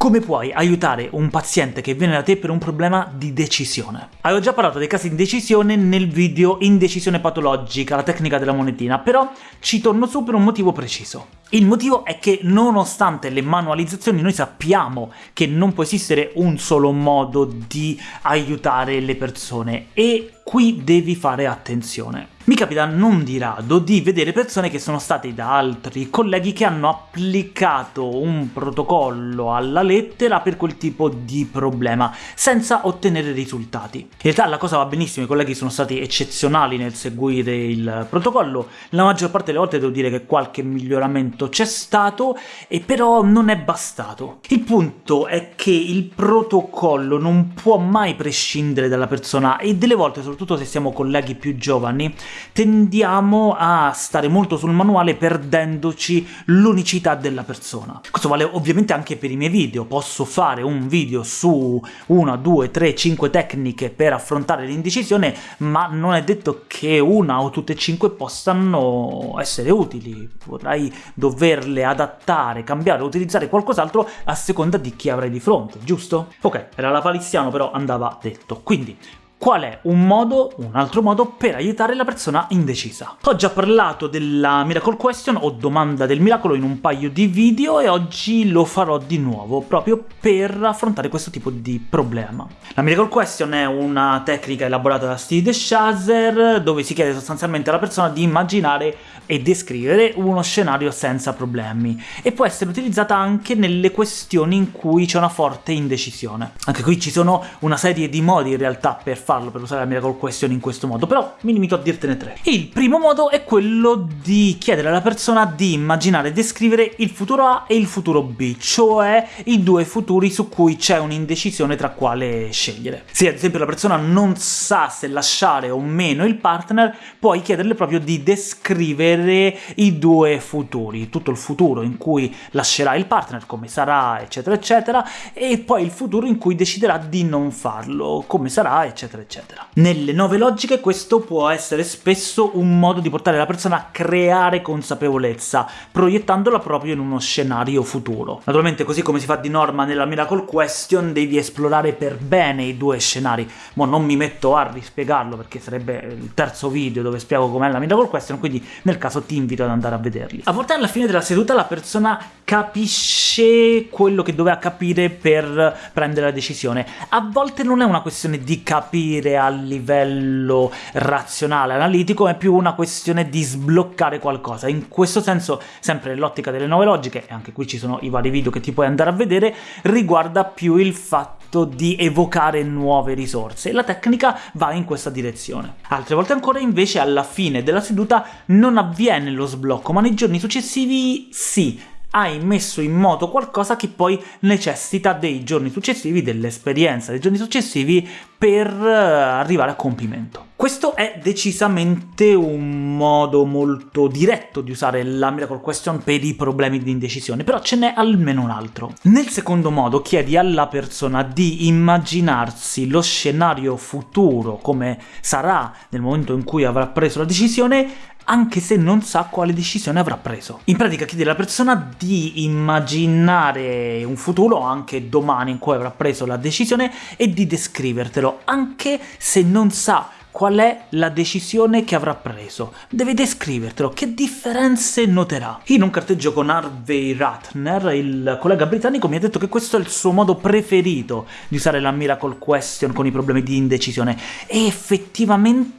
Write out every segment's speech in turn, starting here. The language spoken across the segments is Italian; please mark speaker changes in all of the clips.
Speaker 1: Come puoi aiutare un paziente che viene da te per un problema di decisione? Avevo già parlato dei casi di indecisione nel video Indecisione patologica, la tecnica della monetina, però ci torno su per un motivo preciso. Il motivo è che, nonostante le manualizzazioni, noi sappiamo che non può esistere un solo modo di aiutare le persone, e qui devi fare attenzione. Mi capita non di rado di vedere persone che sono state da altri colleghi che hanno applicato un protocollo alla lettera per quel tipo di problema, senza ottenere risultati. In realtà la cosa va benissimo, i colleghi sono stati eccezionali nel seguire il protocollo, la maggior parte delle volte devo dire che qualche miglioramento c'è stato, e però non è bastato. Il punto è che il protocollo non può mai prescindere dalla persona, e delle volte, soprattutto se siamo colleghi più giovani, tendiamo a stare molto sul manuale perdendoci l'unicità della persona. Questo vale ovviamente anche per i miei video, posso fare un video su una, due, tre, cinque tecniche per affrontare l'indecisione, ma non è detto che una o tutte e cinque possano essere utili, potrai doverle adattare, cambiare utilizzare qualcos'altro a seconda di chi avrai di fronte, giusto? Ok, era la paliziano però andava detto. Quindi, qual è un modo, un altro modo, per aiutare la persona indecisa. Ho già parlato della Miracle Question, o domanda del miracolo, in un paio di video, e oggi lo farò di nuovo, proprio per affrontare questo tipo di problema. La Miracle Question è una tecnica elaborata da Steve DeShazer, dove si chiede sostanzialmente alla persona di immaginare e descrivere uno scenario senza problemi, e può essere utilizzata anche nelle questioni in cui c'è una forte indecisione. Anche qui ci sono una serie di modi in realtà per farlo, per usare la Miracle Question in questo modo, però mi limito a dirtene tre. Il primo modo è quello di chiedere alla persona di immaginare e descrivere il futuro A e il futuro B, cioè i due futuri su cui c'è un'indecisione tra quale scegliere. Se ad esempio la persona non sa se lasciare o meno il partner, puoi chiederle proprio di descrivere i due futuri, tutto il futuro in cui lascerà il partner, come sarà, eccetera eccetera, e poi il futuro in cui deciderà di non farlo, come sarà, eccetera eccetera. Nelle nuove logiche questo può essere spesso un modo di portare la persona a creare consapevolezza, proiettandola proprio in uno scenario futuro. Naturalmente, così come si fa di norma nella Miracle Question, devi esplorare per bene i due scenari. Mo non mi metto a rispiegarlo, perché sarebbe il terzo video dove spiego com'è la Miracle Question, quindi nel caso ti invito ad andare a vederli. A volte alla fine della seduta la persona capisce quello che doveva capire per prendere la decisione. A volte non è una questione di capire a livello razionale, analitico, è più una questione di sbloccare qualcosa. In questo senso, sempre nell'ottica delle nuove logiche, e anche qui ci sono i vari video che ti puoi andare a vedere, riguarda più il fatto di evocare nuove risorse, la tecnica va in questa direzione. Altre volte ancora invece alla fine della seduta non avviene lo sblocco, ma nei giorni successivi sì, hai messo in moto qualcosa che poi necessita dei giorni successivi, dell'esperienza dei giorni successivi per eh, arrivare a compimento. Questo è decisamente un modo molto diretto di usare la Miracle Question per i problemi di indecisione, però ce n'è almeno un altro. Nel secondo modo chiedi alla persona di immaginarsi lo scenario futuro, come sarà nel momento in cui avrà preso la decisione, anche se non sa quale decisione avrà preso. In pratica chiede alla persona di immaginare un futuro, anche domani in cui avrà preso la decisione, e di descrivertelo, anche se non sa qual è la decisione che avrà preso. Deve descrivertelo, che differenze noterà. In un carteggio con Harvey Ratner, il collega britannico mi ha detto che questo è il suo modo preferito di usare la Miracle Question con i problemi di indecisione, e effettivamente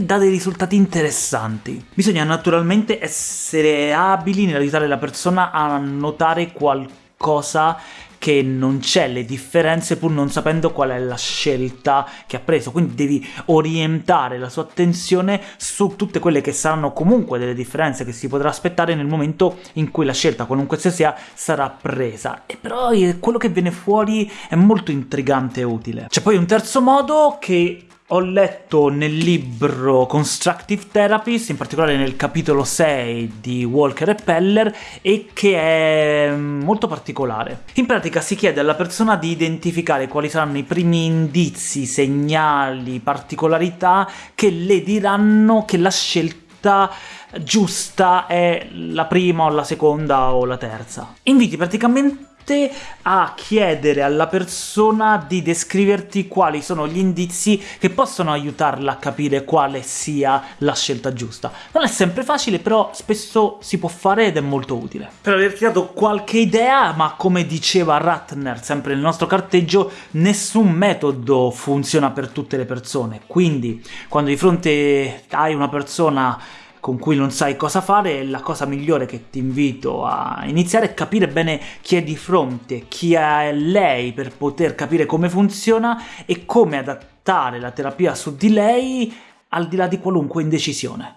Speaker 1: dà dei risultati interessanti. Bisogna naturalmente essere abili nell'aiutare la persona a notare qualcosa che non c'è, le differenze pur non sapendo qual è la scelta che ha preso, quindi devi orientare la sua attenzione su tutte quelle che saranno comunque delle differenze che si potrà aspettare nel momento in cui la scelta, qualunque sia, sarà presa. E però eh, quello che viene fuori è molto intrigante e utile. C'è poi un terzo modo che ho letto nel libro Constructive Therapies, in particolare nel capitolo 6 di Walker e Peller, e che è molto particolare. In pratica si chiede alla persona di identificare quali saranno i primi indizi, segnali, particolarità che le diranno che la scelta giusta è la prima o la seconda o la terza. Inviti praticamente te a chiedere alla persona di descriverti quali sono gli indizi che possono aiutarla a capire quale sia la scelta giusta. Non è sempre facile, però spesso si può fare ed è molto utile. Per averti dato qualche idea, ma come diceva Ratner, sempre nel nostro carteggio, nessun metodo funziona per tutte le persone, quindi quando di fronte hai una persona con cui non sai cosa fare, la cosa migliore che ti invito a iniziare è capire bene chi è di fronte, chi è lei per poter capire come funziona e come adattare la terapia su di lei al di là di qualunque indecisione.